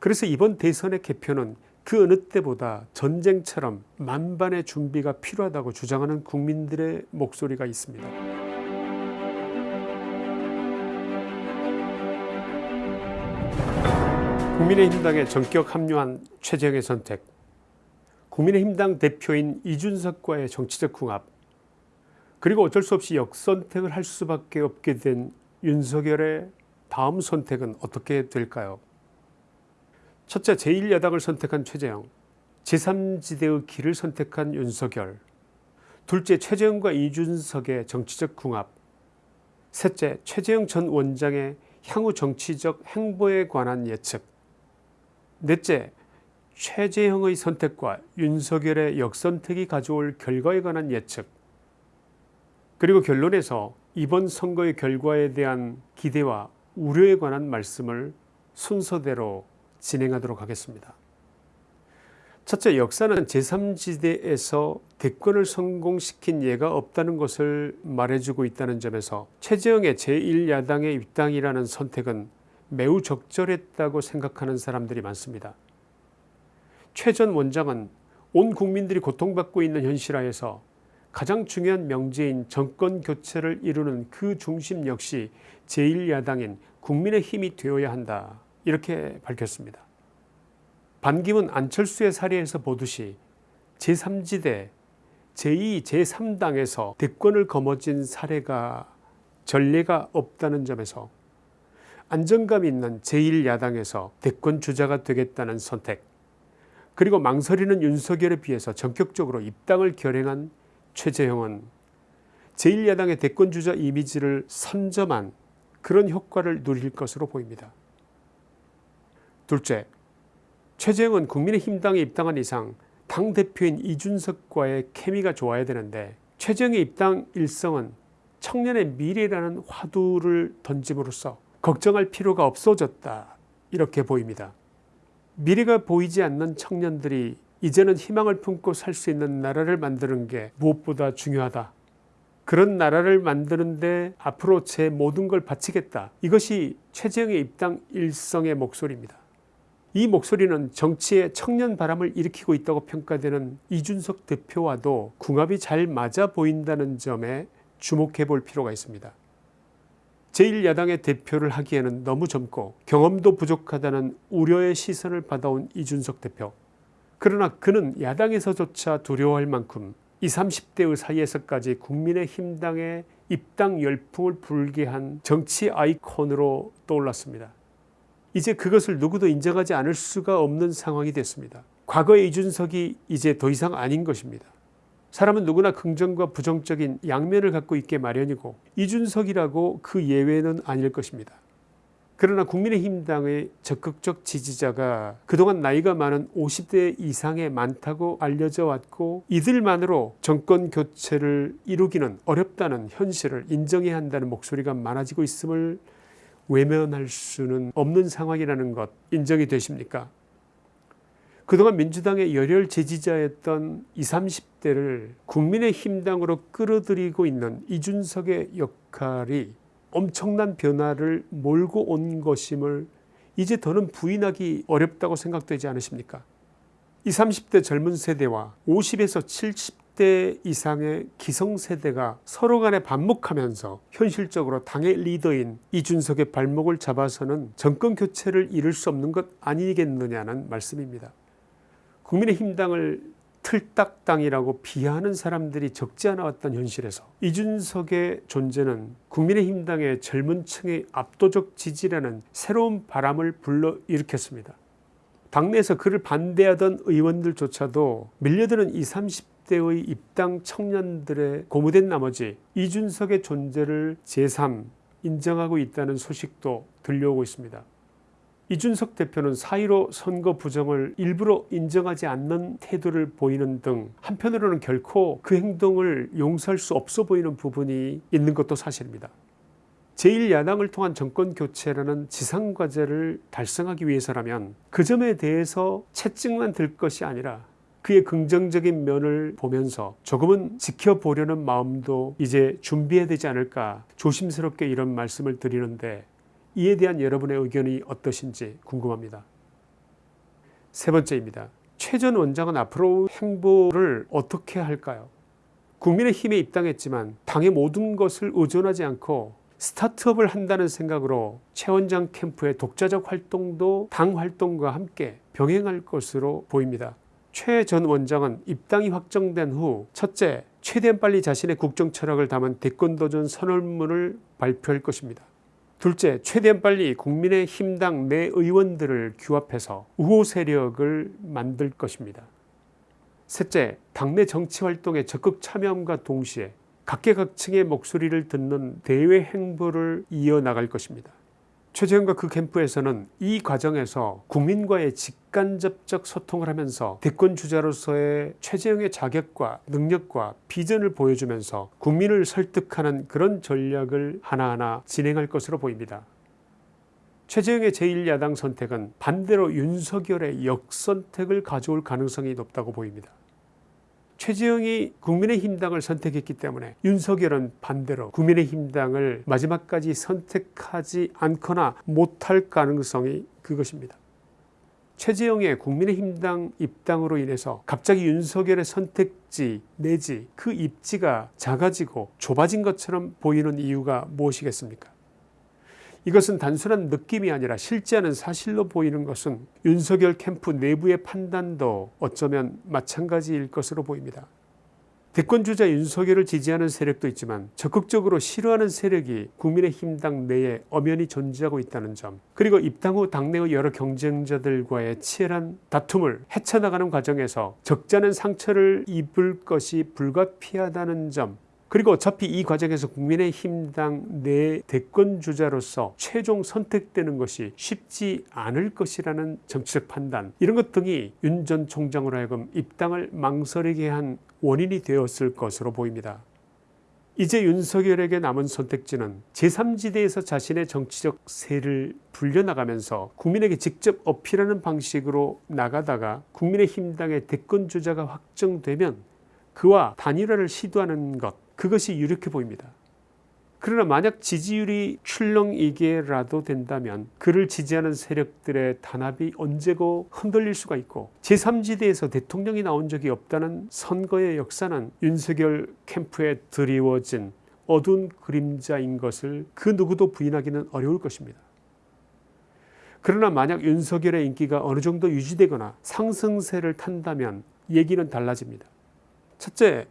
그래서 이번 대선의 개표는 그 어느 때보다 전쟁처럼 만반의 준비가 필요하다고 주장하는 국민들의 목소리가 있습니다. 국민의힘당에 전격 합류한 최재형의 선택 국민의힘당 대표인 이준석과의 정치적 궁합 그리고 어쩔 수 없이 역선택을 할 수밖에 없게 된 윤석열의 다음 선택은 어떻게 될까요 첫째 제1야당을 선택한 최재형 제3지대의 길을 선택한 윤석열 둘째 최재형과 이준석의 정치적 궁합 셋째 최재형 전 원장의 향후 정치적 행보에 관한 예측 넷째 최재형의 선택과 윤석열의 역선택이 가져올 결과에 관한 예측 그리고 결론에서 이번 선거의 결과에 대한 기대와 우려에 관한 말씀을 순서대로 진행하도록 하겠습니다. 첫째 역사는 제3지대에서 대권을 성공시킨 예가 없다는 것을 말해주고 있다는 점에서 최재형의 제1야당의 입당이라는 선택은 매우 적절했다고 생각하는 사람들이 많습니다. 최 전 원장은 온 국민들이 고통받고 있는 현실하에서 가장 중요한 명제인 정권교체를 이루는 그 중심 역시 제1야당인 국민의 힘이 되어야 한다 이렇게 밝혔습니다. 반기문 안철수의 사례에서 보듯이 제3지대 제2 제3당에서 대권을 거머쥔 사례가 전례가 없다는 점에서 안정감 있는 제1야당에서 대권 주자가 되겠다는 선택 그리고 망설이는 윤석열에 비해서 전격적으로 입당을 결행한 최재형은 제1야당의 대권주자 이미지를 선점한 그런 효과를 누릴 것으로 보입니다. 둘째, 최재형은 국민의힘당에 입당한 이상 당대표인 이준석과의 케미가 좋아야 되는데 최재형의 입당 일성은 청년의 미래라는 화두를 던짐으로써 걱정할 필요가 없어졌다 이렇게 보입니다. 미래가 보이지 않는 청년들이 이제는 희망을 품고 살 수 있는 나라를 만드는 게 무엇보다 중요하다. 그런 나라를 만드는데 앞으로 제 모든 걸 바치겠다. 이것이 최재형의 입당 일성의 목소리입니다. 이 목소리는 정치에 청년 바람을 일으키고 있다고 평가되는 이준석 대표와도 궁합이 잘 맞아 보인다는 점에 주목해 볼 필요가 있습니다. 제1야당의 대표를 하기에는 너무 젊고 경험도 부족하다는 우려의 시선을 받아온 이준석 대표. 그러나 그는 야당에서조차 두려워할 만큼 20, 30대의 사이에서까지 국민의힘당의 입당 열풍을 불게 한 정치 아이콘으로 떠올랐습니다. 이제 그것을 누구도 인정하지 않을 수가 없는 상황이 됐습니다. 과거의 이준석이 이제 더 이상 아닌 것입니다. 사람은 누구나 긍정과 부정적인 양면을 갖고 있게 마련이고 이준석이라고 그 예외는 아닐 것입니다. 그러나 국민의힘당의 적극적 지지자가 그동안 나이가 많은 50대 이상의 많다고 알려져 왔고 이들만으로 정권 교체를 이루기는 어렵다는 현실을 인정해야 한다는 목소리가 많아지고 있음을 외면할 수는 없는 상황이라는 것 인정이 되십니까? 그동안 민주당의 열혈 지지자였던 20, 30대를 국민의 힘당으로 끌어들이고 있는 이준석의 역할이 엄청난 변화를 몰고 온 것임을 이제 더는 부인하기 어렵다고 생각되지 않으십니까? 20, 30대 젊은 세대와 50에서 70 대 이상의 기성세대가 서로 간에 반목하면서 현실적으로 당의 리더인 이준석의 발목을 잡아서는 정권 교체를 이룰 수 없는 것 아니겠느냐는 말씀입니다. 국민의힘당을 틀딱당이라고 비하하는 사람들이 적지 않아 왔던 현실에서 이준석의 존재는 국민의힘당의 젊은 층의 압도적 지지라는 새로운 바람을 불러일으켰습니다. 당내에서 그를 반대하던 의원들조차도 밀려드는 20, 30 대의 입당 청년들의 고무된 나머지 이준석의 존재를 제3 인정하고 있다는 소식도 들려오고 있습니다. 이준석 대표는 사1로 선거 부정을 일부러 인정하지 않는 태도를 보이는 등 한편으로는 결코 그 행동을 용서할 수 없어 보이는 부분이 있는 것도 사실입니다. 제1야당을 통한 정권교체라는 지상과제를 달성하기 위해서라면 그 점에 대해서 채찍만 들 것이 아니라 그의 긍정적인 면을 보면서 조금은 지켜보려는 마음도 이제 준비해야 되지 않을까 조심스럽게 이런 말씀을 드리는데 이에 대한 여러분의 의견이 어떠신지 궁금합니다. 세 번째입니다. 최전 원장은 앞으로 행보를 어떻게 할까요? 국민의힘에 입당했지만 당의 모든 것을 의존하지 않고 스타트업을 한다는 생각으로 최 원장 캠프의 독자적 활동도 당 활동과 함께 병행할 것으로 보입니다. 최 전 원장은 입당이 확정된 후 첫째, 최대한 빨리 자신의 국정 철학을 담은 대권도전 선언문을 발표할 것입니다. 둘째, 최대한 빨리 국민의힘당 내 의원들을 규합해서 우호 세력을 만들 것입니다. 셋째, 당내 정치활동에 적극 참여함과 동시에 각계각층의 목소리를 듣는 대외 행보를 이어나갈 것입니다. 최재형과 그 캠프에서는 이 과정에서 국민과의 직간접적 소통을 하면서 대권 주자로서의 최재형의 자격과 능력과 비전을 보여주면서 국민을 설득하는 그런 전략을 하나하나 진행할 것으로 보입니다. 최재형의 제1야당 선택은 반대로 윤석열의 역선택을 가져올 가능성이 높다고 보입니다. 최재형이 국민의힘당을 선택했기 때문에 윤석열은 반대로 국민의힘당을 마지막까지 선택하지 않거나 못할 가능성이 그것입니다. 최재형의 국민의힘당 입당으로 인해서 갑자기 윤석열의 선택지 내지 그 입지가 작아지고 좁아진 것처럼 보이는 이유가 무엇이겠습니까? 이것은 단순한 느낌이 아니라 실제하는 사실로 보이는 것은 윤석열 캠프 내부의 판단도 어쩌면 마찬가지일 것으로 보입니다. 대권주자 윤석열을 지지하는 세력도 있지만 적극적으로 싫어하는 세력이 국민의힘당 내에 엄연히 존재하고 있다는 점 그리고 입당 후 당내의 여러 경쟁자들과의 치열한 다툼을 헤쳐나가는 과정에서 적잖은 상처를 입을 것이 불가피하다는 점 그리고 어차피 이 과정에서 국민의힘당 내 대권주자로서 최종 선택되는 것이 쉽지 않을 것이라는 정치적 판단 이런 것 등이 윤 전 총장으로 하여금 입당을 망설이게 한 원인이 되었을 것으로 보입니다. 이제 윤석열에게 남은 선택지는 제3지대에서 자신의 정치적 세를 불려나가면서 국민에게 직접 어필하는 방식으로 나가다가 국민의힘당의 대권주자가 확정되면 그와 단일화를 시도하는 것 그것이 유력해 보입니다. 그러나 만약 지지율이 출렁이게라도 된다면 그를 지지하는 세력들의 단합이 언제고 흔들릴 수가 있고 제3지대에서 대통령이 나온 적이 없다는 선거의 역사는 윤석열 캠프에 드리워진 어두운 그림자인 것을 그 누구도 부인하기는 어려울 것입니다. 그러나 만약 윤석열의 인기가 어느 정도 유지되거나 상승세를 탄다면 얘기는 달라집니다. 첫째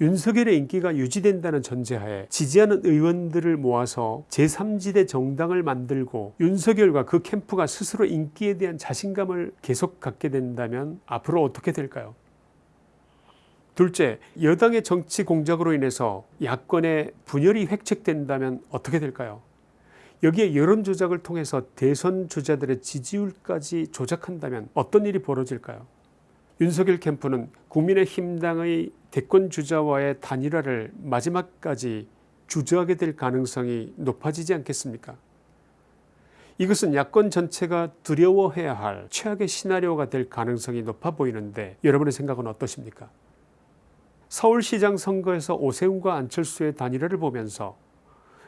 윤석열의 인기가 유지된다는 전제하에 지지하는 의원들을 모아서 제3지대 정당을 만들고 윤석열과 그 캠프가 스스로 인기에 대한 자신감을 계속 갖게 된다면 앞으로 어떻게 될까요? 둘째, 여당의 정치 공작으로 인해서 야권의 분열이 획책된다면 어떻게 될까요? 여기에 여론조작을 통해서 대선 주자들의 지지율까지 조작한다면 어떤 일이 벌어질까요? 윤석열 캠프는 국민의힘당의 대권 주자와의 단일화를 마지막까지 주저하게 될 가능성이 높아지지 않겠습니까? 이것은 야권 전체가 두려워해야 할 최악의 시나리오가 될 가능성이 높아 보이는데 여러분의 생각은 어떠십니까? 서울시장 선거에서 오세훈과 안철수의 단일화를 보면서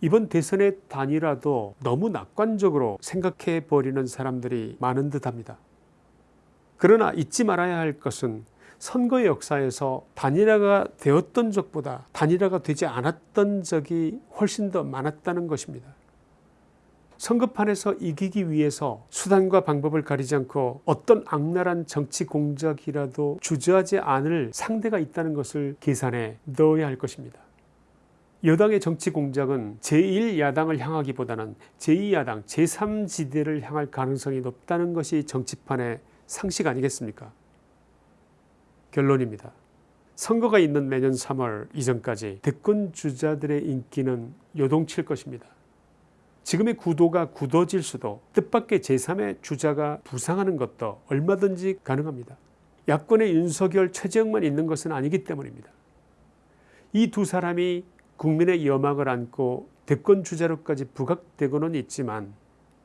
이번 대선의 단일화도 너무 낙관적으로 생각해 버리는 사람들이 많은 듯합니다. 그러나 잊지 말아야 할 것은 선거의 역사에서 단일화가 되었던 적보다 단일화가 되지 않았던 적이 훨씬 더 많았다는 것입니다. 선거판에서 이기기 위해서 수단과 방법을 가리지 않고 어떤 악랄한 정치 공작이라도 주저하지 않을 상대가 있다는 것을 계산해 넣어야 할 것입니다. 여당의 정치 공작은 제1야당을 향하기보다는 제2야당 제3지대를 향할 가능성이 높다는 것이 정치판의 상식 아니겠습니까? 결론입니다. 선거가 있는 내년 3월 이전까지 대권 주자들의 인기는 요동칠 것입니다. 지금의 구도가 굳어질 수도 뜻밖의 제3의 주자가 부상하는 것도 얼마든지 가능합니다. 야권의 윤석열 최재형만 있는 것은 아니기 때문입니다. 이 두 사람이 국민의 여망을 안고 대권 주자로까지 부각되고는 있지만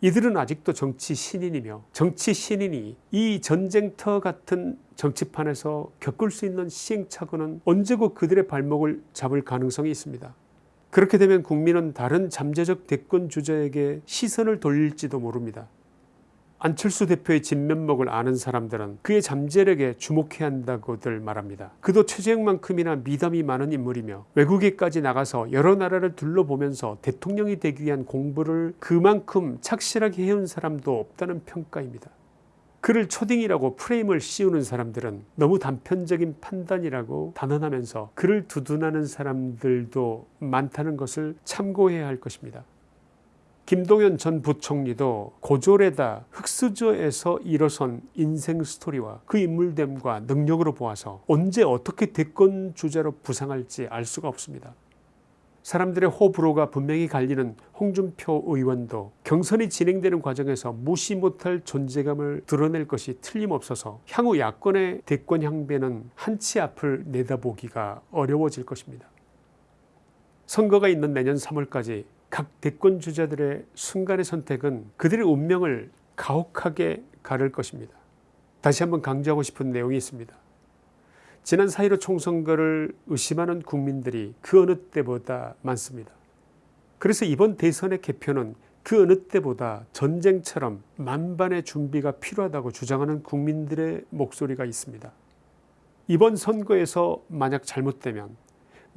이들은 아직도 정치 신인이며 정치 신인이 이 전쟁터 같은 정치판에서 겪을 수 있는 시행착오는 언제고 그들의 발목을 잡을 가능성이 있습니다. 그렇게 되면 국민은 다른 잠재적 대권 주자에게 시선을 돌릴지도 모릅니다. 안철수 대표의 진면목을 아는 사람들은 그의 잠재력에 주목해야 한다고들 말합니다. 그도 최재형만큼이나 미담이 많은 인물이며 외국에까지 나가서 여러 나라를 둘러보면서 대통령이 되기 위한 공부를 그만큼 착실하게 해온 사람도 없다는 평가입니다. 그를 초딩이라고 프레임을 씌우는 사람들은 너무 단편적인 판단이라고 단언하면서 그를 두둔하는 사람들도 많다는 것을 참고해야 할 것입니다. 김동연 전 부총리도 고졸에다 흑수저에서 일어선 인생 스토리와 그 인물됨과 능력으로 보아서 언제 어떻게 대권 주자로 부상할지 알 수가 없습니다. 사람들의 호불호가 분명히 갈리는 홍준표 의원도 경선이 진행되는 과정에서 무시 못할 존재감을 드러낼 것이 틀림없어서 향후 야권의 대권 향배는 한치 앞을 내다보기가 어려워질 것입니다. 선거가 있는 내년 3월까지 각 대권 주자들의 순간의 선택은 그들의 운명을 가혹하게 가를 것입니다. 다시 한번 강조하고 싶은 내용이 있습니다. 지난 4.15 총선거를 의심하는 국민들이 그 어느 때보다 많습니다. 그래서 이번 대선의 개표는 그 어느 때보다 전쟁처럼 만반의 준비가 필요하다고 주장하는 국민들의 목소리가 있습니다. 이번 선거에서 만약 잘못되면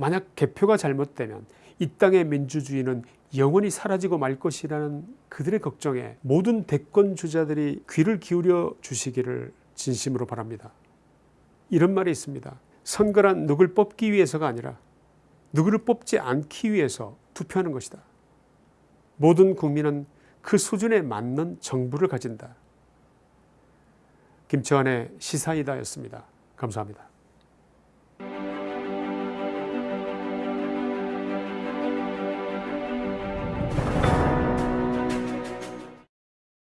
만약 개표가 잘못되면 이 땅의 민주주의는 영원히 사라지고 말 것이라는 그들의 걱정에 모든 대권 주자들이 귀를 기울여 주시기를 진심으로 바랍니다. 이런 말이 있습니다. 선거란 누굴 뽑기 위해서가 아니라 누구를 뽑지 않기 위해서 투표하는 것이다. 모든 국민은 그 수준에 맞는 정부를 가진다. 김치환의 시사이다였습니다. 감사합니다.